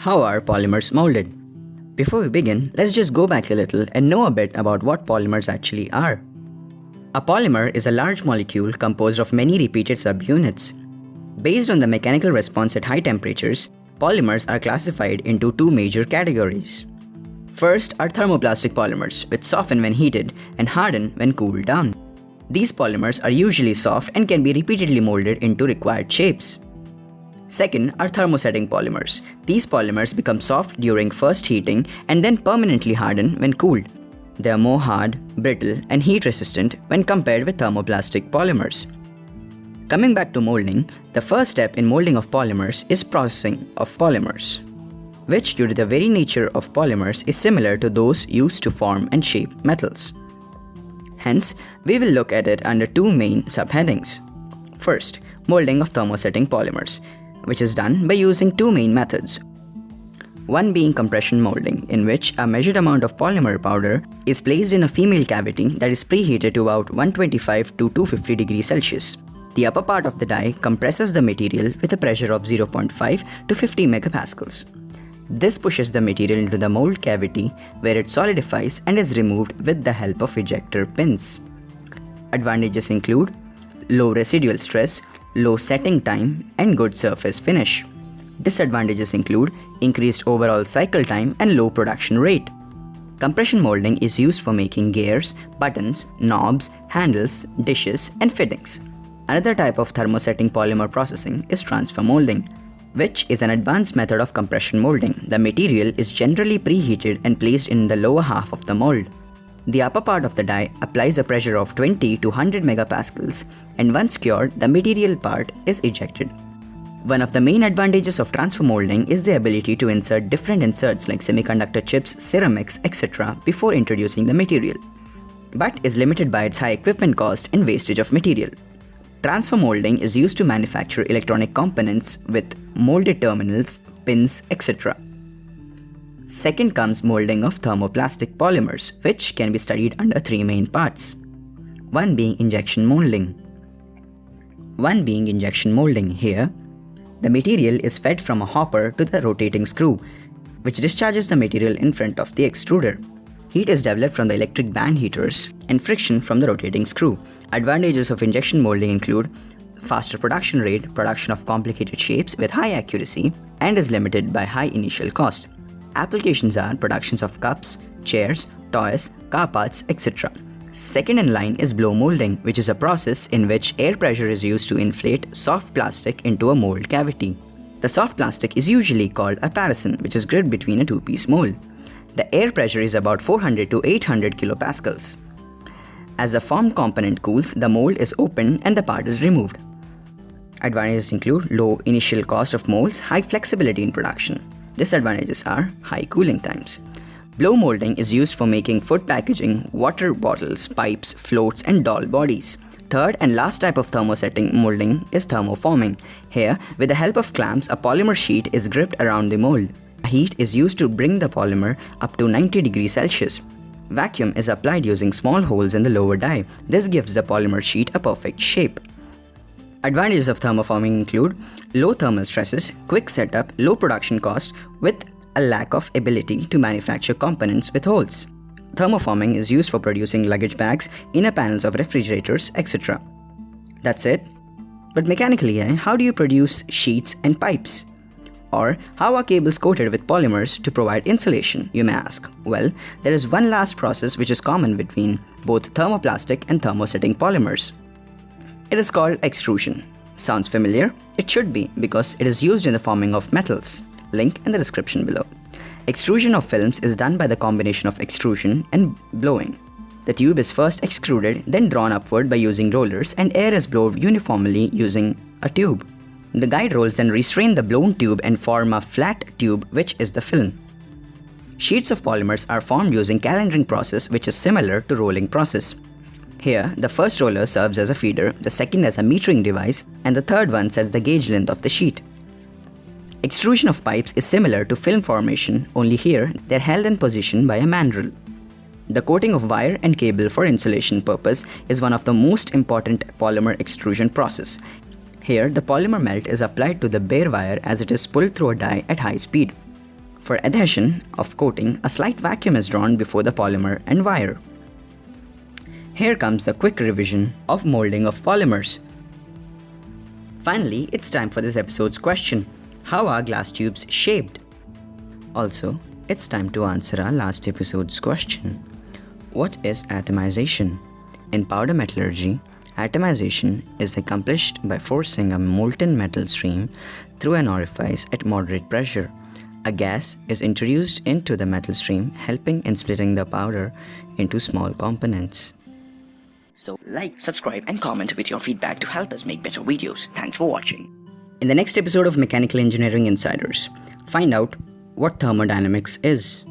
How are polymers molded? Before we begin, let's just go back a little and know a bit about what polymers actually are. A polymer is a large molecule composed of many repeated subunits. Based on the mechanical response at high temperatures, polymers are classified into two major categories. First are thermoplastic polymers, which soften when heated and harden when cooled down. These polymers are usually soft and can be repeatedly molded into required shapes. Second are thermosetting polymers. These polymers become soft during first heating and then permanently harden when cooled. They are more hard, brittle, and heat resistant when compared with thermoplastic polymers. Coming back to molding, the first step in molding of polymers is processing of polymers, which due to the very nature of polymers is similar to those used to form and shape metals. Hence, we will look at it under two main subheadings. First, molding of thermosetting polymers, which is done by using two main methods. One being compression molding, in which a measured amount of polymer powder is placed in a female cavity that is preheated to about 125 to 250 degrees Celsius. The upper part of the die compresses the material with a pressure of 0.5 to 50 megapascals. This pushes the material into the mold cavity where it solidifies and is removed with the help of ejector pins. Advantages include low residual stress, low setting time, and good surface finish. Disadvantages include increased overall cycle time and low production rate. Compression molding is used for making gears, buttons, knobs, handles, dishes, and fittings. Another type of thermosetting polymer processing is transfer molding, which is an advanced method of compression molding. The material is generally preheated and placed in the lower half of the mold. The upper part of the die applies a pressure of 20 to 100 megapascals and once cured, the material part is ejected. One of the main advantages of transfer molding is the ability to insert different inserts like semiconductor chips, ceramics, etc. before introducing the material, but is limited by its high equipment cost and wastage of material. Transfer molding is used to manufacture electronic components with molded terminals, pins, etc. Second comes molding of thermoplastic polymers, which can be studied under three main parts. One being injection molding. One being injection molding here. The material is fed from a hopper to the rotating screw, which discharges the material in front of the extruder. Heat is developed from the electric band heaters and friction from the rotating screw. Advantages of injection molding include faster production rate, production of complicated shapes with high accuracy, and is limited by high initial cost. Applications are productions of cups, chairs, toys, car parts, etc. Second in line is blow molding, which is a process in which air pressure is used to inflate soft plastic into a mold cavity. The soft plastic is usually called a parison, which is gripped between a two-piece mold. The air pressure is about 400 to 800 kilopascals. As the formed component cools, the mold is opened and the part is removed. Advantages include low initial cost of molds, high flexibility in production. Disadvantages are high cooling times. Blow molding is used for making food packaging, water bottles, pipes, floats, and doll bodies. Third and last type of thermosetting molding is thermoforming. Here, with the help of clamps, a polymer sheet is gripped around the mold. Heat is used to bring the polymer up to 90 degrees Celsius. Vacuum is applied using small holes in the lower die. This gives the polymer sheet a perfect shape. Advantages of thermoforming include low thermal stresses, quick setup, low production cost with a lack of ability to manufacture components with holes. Thermoforming is used for producing luggage bags, inner panels of refrigerators, etc. That's it. But mechanically, eh, how do you produce sheets and pipes? Or how are cables coated with polymers to provide insulation, you may ask? Well, there is one last process which is common between both thermoplastic and thermosetting polymers. It is called extrusion. Sounds familiar? It should be because it is used in the forming of metals. Link in the description below. Extrusion of films is done by the combination of extrusion and blowing. The tube is first extruded, then drawn upward by using rollers and air is blown uniformly using a tube. The guide rolls then restrain the blown tube and form a flat tube which is the film. Sheets of polymers are formed using calendering process which is similar to rolling process. Here, the first roller serves as a feeder, the second as a metering device, and the third one sets the gauge length of the sheet. Extrusion of pipes is similar to film formation, only here they're held in position by a mandrel. The coating of wire and cable for insulation purpose is one of the most important polymer extrusion process. Here, the polymer melt is applied to the bare wire as it is pulled through a die at high speed. For adhesion of coating, a slight vacuum is drawn before the polymer and wire. Here comes the quick revision of molding of polymers. Finally, it's time for this episode's question. How are glass tubes shaped? Also, it's time to answer our last episode's question. What is atomization? In powder metallurgy, atomization is accomplished by forcing a molten metal stream through an orifice at moderate pressure. A gas is introduced into the metal stream, helping in splitting the powder into small components. So like, subscribe and comment with your feedback to help us make better videos. Thanks for watching. In the next episode of Mechanical Engineering Insiders, find out what thermodynamics is.